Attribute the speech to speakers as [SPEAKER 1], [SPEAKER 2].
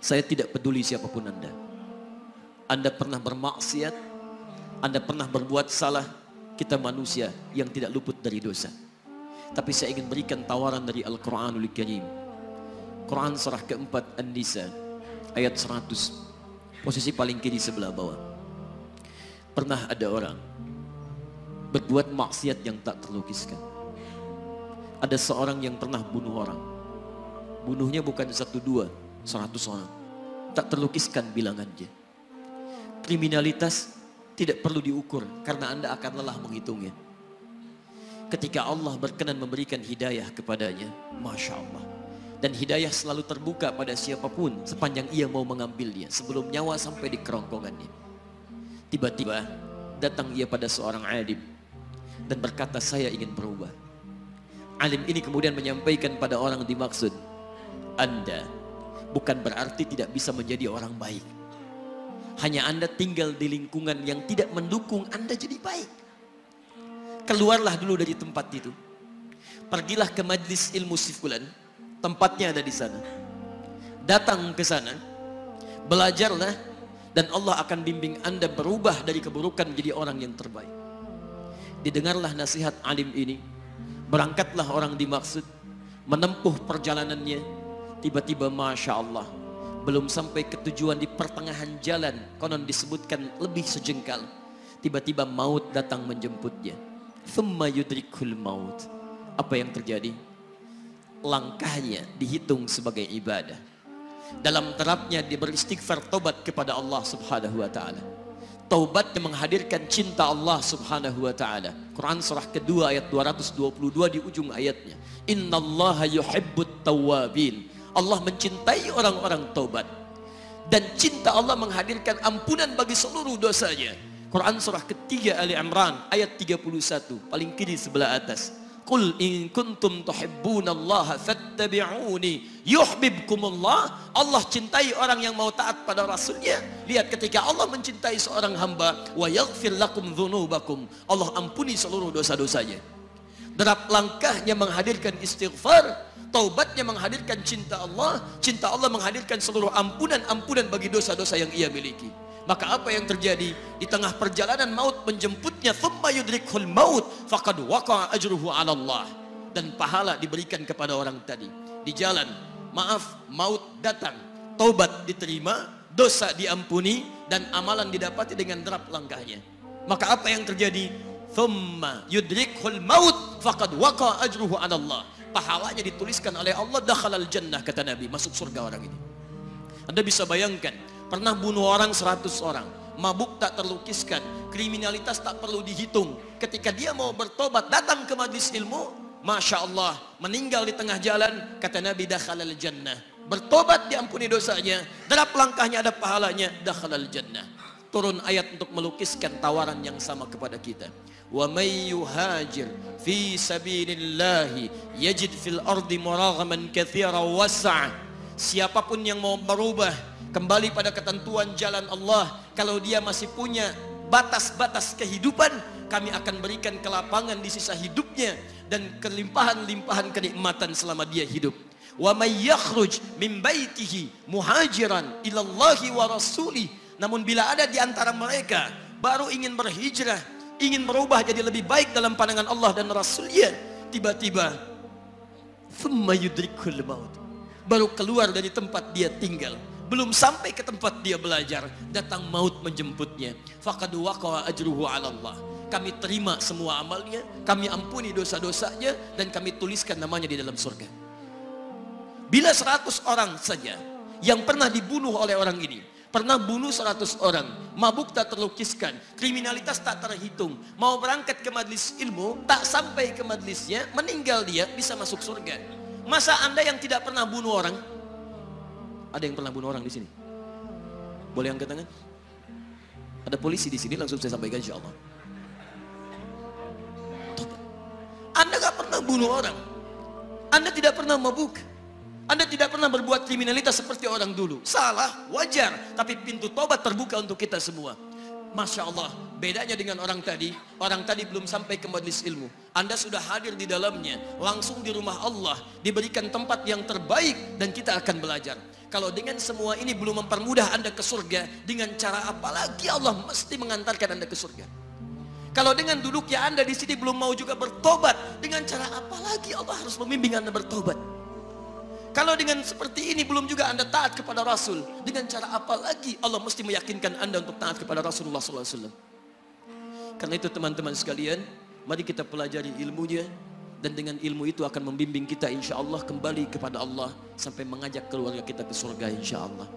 [SPEAKER 1] Saya tidak peduli siapa pun Anda. Anda pernah bermaksiat, Anda pernah berbuat salah, kita manusia yang tidak luput dari dosa. Tapi saya ingin berikan tawaran dari Al-Quranul Karim. Quran surah keempat An-Nisa ayat 100. Posisi paling kiri sebelah bawah. Pernah ada orang berbuat maksiat yang tak terlukiskan. Ada seorang yang pernah bunuh orang. Bunuhnya bukan satu dua, seratus orang. Tak terlukiskan bilangannya. Kriminalitas tidak perlu diukur karena Anda akan lelah menghitungnya. Ketika Allah berkenan memberikan hidayah kepadanya, Masya Allah. Dan hidayah selalu terbuka pada siapa pun sepanjang ia mau mengambilnya sebelum nyawa sampai di kerongkongannya. Tiba-tiba datang ia pada seorang alim dan berkata saya ingin berubah. Alim ini kemudian menyampaikan pada orang dimaksud, Anda bukan berarti tidak bisa menjadi orang baik. Hanya Anda tinggal di lingkungan yang tidak mendukung Anda jadi baik. Keluarlah dulu dari tempat itu. Pergilah ke majlis ilmu sifulan. Tempatnya ada di sana. Datang ke sana. Belajarlah. Dan Allah akan bimbing Anda berubah dari keburukan menjadi orang yang terbaik. Didengarlah nasihat alim ini. Berangkatlah orang dimaksud. Menempuh perjalanannya. Tiba-tiba Masya Allah belum sampai ke tujuan di pertengahan jalan konon disebutkan lebih sejengkal. Tiba-tiba maut datang menjemputnya. Thumma yudrikul maut. Apa yang terjadi? Langkahnya dihitung sebagai ibadah. Dalam terapnya dia beristighfar tobat kepada Allah subhanahu wa ta'ala. Taubat yang menghadirkan cinta Allah subhanahu wa ta'ala. Quran surah kedua ayat 222 di ujung ayatnya. Innallaha yuhibbut tawabin Allah mencintai orang-orang taubat. Dan cinta Allah menghadirkan ampunan bagi seluruh dosanya. Quran surah ketiga Ali Imran ayat 31 paling kiri sebelah atas. Qul in kuntum tuhibbunallaha fattabi'uni yuhibbukumullah. Allah cintai orang yang mau taat pada rasulnya. Lihat ketika Allah mencintai seorang hamba wa yaghfir lakum dzunubakum Allah ampuni seluruh dosa-dosanya. Derap langkahnya menghadirkan istighfar taubatnya menghadirkan cinta Allah cinta Allah menghadirkan seluruh ampunan-ampunan bagi dosa-dosa yang ia miliki. Maka apa yang terjadi? Di tengah perjalanan maut menjemputnya thumma yudrikhul maut faqad waqa'a ajruhu 'ala Allah. Dan pahala diberikan kepada orang tadi. Di jalan maaf maut datang. Taubat diterima dosa diampuni dan amalan didapati dengan derap langkahnya. Maka apa yang terjadi? Thumma yudrikhul maut faqad waqa'a ajruhu 'ala Allah pahalanya dituliskan oleh Allah dakhalal jannah kata Nabi. Masuk surga orang ini. Anda bisa bayangkan pernah bunuh orang 100 orang. Mabuk tak terlukiskan. Kriminalitas tak perlu dihitung. Ketika dia mau bertobat datang ke majlis ilmu Masya Allah meninggal di tengah jalan kata Nabi dakhalal jannah. Bertobat diampuni dosanya. Derap langkahnya ada pahalanya dakhalal jannah turun ayat untuk melukiskan tawaran yang sama kepada kita. Wa may yuhajir fi sabilillah yajid fil ardi muraghaman katsira wasa' siapa pun yang mau berubah kembali pada ketentuan jalan Allah kalau dia masih punya batas-batas kehidupan kami akan berikan kelapangan di sisa hidupnya dan kelimpahan-limpahan kenikmatan selama dia hidup. Wa may yakhruj min baitihi muhajiran ila Allahi wa rasuli namun bila ada di antara mereka baru ingin berhijrah ingin berubah jadi lebih baik dalam pandangan Allah dan Rasulnya tiba-tiba maut. Baru keluar dari tempat dia tinggal. Belum sampai ke tempat dia belajar datang maut menjemputnya. Faqad waqa'a ajruhu 'ala kami terima semua amalnya kami ampuni dosa-dosanya dan kami tuliskan namanya di dalam surga. Bila 100 orang saja yang pernah dibunuh oleh orang ini Pernah bunuh 100 orang, mabuk tak terlukiskan, kriminalitas tak terhitung. Mau berangkat ke majlis ilmu, tak sampai ke majlisnya, meninggal dia, bisa masuk surga. Masa anda yang tidak pernah bunuh orang? Ada yang pernah bunuh orang di sini? Boleh angkat tangan? Ada polisi di sini, langsung saya sampaikan insya Allah. Anda gak pernah bunuh orang. Anda tidak pernah mabuk. Anda tidak pernah berbuat kriminalitas seperti orang dulu. Salah, wajar. Tapi pintu tobat terbuka untuk kita semua. Masya Allah, bedanya dengan orang tadi. Orang tadi belum sampai ke majlis ilmu. Anda sudah hadir di dalamnya. Langsung di rumah Allah. Diberikan tempat yang terbaik dan kita akan belajar. Kalau dengan semua ini belum mempermudah Anda ke surga, dengan cara apa lagi Allah mesti mengantarkan Anda ke surga? Kalau dengan duduknya Anda di sini belum mau juga bertobat, dengan cara apa lagi Allah harus membimbing Anda bertobat? Kalau dengan seperti ini belum juga Anda taat kepada Rasul, dengan cara apa lagi Allah mesti meyakinkan Anda untuk taat kepada Rasulullah SAW? Karena itu teman-teman sekalian, mari kita pelajari ilmunya dan dengan ilmu itu akan membimbing kita insya Allah kembali kepada Allah sampai mengajak keluarga kita ke surga insya Allah.